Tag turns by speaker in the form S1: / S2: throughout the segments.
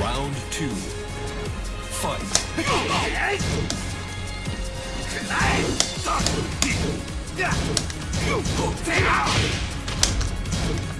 S1: Round two. Fight.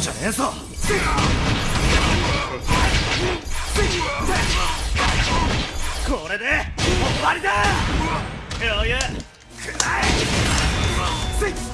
S2: んじゃねえぞ。これで終わりだ。余裕くらえ